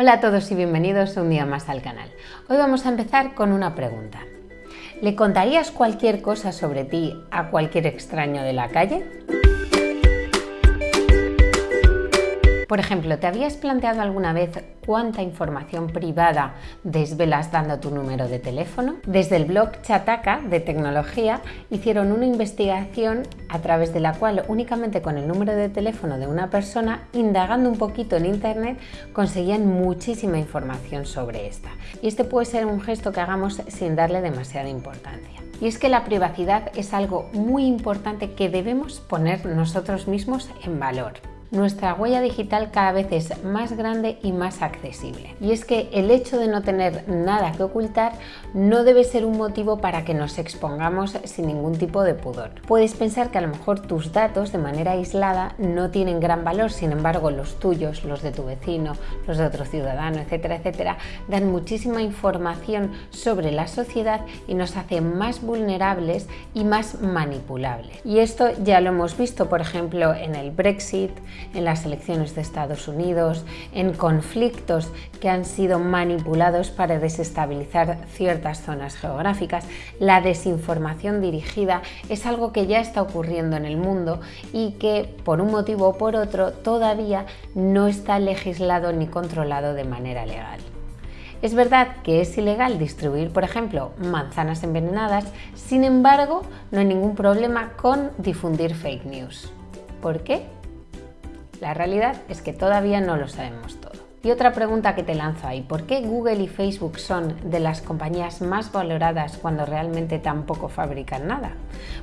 Hola a todos y bienvenidos un día más al canal. Hoy vamos a empezar con una pregunta. ¿Le contarías cualquier cosa sobre ti a cualquier extraño de la calle? Por ejemplo, ¿te habías planteado alguna vez cuánta información privada desvelas dando tu número de teléfono? Desde el blog Chataka de tecnología hicieron una investigación a través de la cual únicamente con el número de teléfono de una persona, indagando un poquito en internet, conseguían muchísima información sobre esta. Y este puede ser un gesto que hagamos sin darle demasiada importancia. Y es que la privacidad es algo muy importante que debemos poner nosotros mismos en valor nuestra huella digital cada vez es más grande y más accesible. Y es que el hecho de no tener nada que ocultar no debe ser un motivo para que nos expongamos sin ningún tipo de pudor. Puedes pensar que a lo mejor tus datos de manera aislada no tienen gran valor, sin embargo los tuyos, los de tu vecino, los de otro ciudadano, etcétera, etcétera, dan muchísima información sobre la sociedad y nos hacen más vulnerables y más manipulables. Y esto ya lo hemos visto, por ejemplo, en el Brexit, en las elecciones de Estados Unidos, en conflictos que han sido manipulados para desestabilizar ciertas zonas geográficas. La desinformación dirigida es algo que ya está ocurriendo en el mundo y que por un motivo o por otro todavía no está legislado ni controlado de manera legal. Es verdad que es ilegal distribuir, por ejemplo, manzanas envenenadas, sin embargo, no hay ningún problema con difundir fake news. ¿Por qué? La realidad es que todavía no lo sabemos todo. Y otra pregunta que te lanzo ahí, ¿por qué Google y Facebook son de las compañías más valoradas cuando realmente tampoco fabrican nada?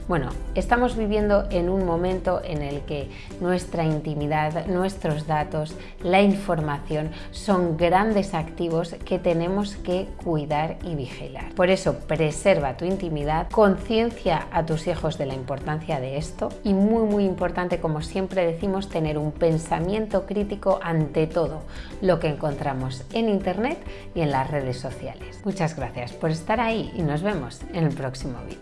Bueno, estamos viviendo en un momento en el que nuestra intimidad, nuestros datos, la información son grandes activos que tenemos que cuidar y vigilar. Por eso, preserva tu intimidad, conciencia a tus hijos de la importancia de esto y muy muy importante, como siempre decimos, tener un pensamiento crítico ante todo lo que encontramos en Internet y en las redes sociales. Muchas gracias por estar ahí y nos vemos en el próximo vídeo.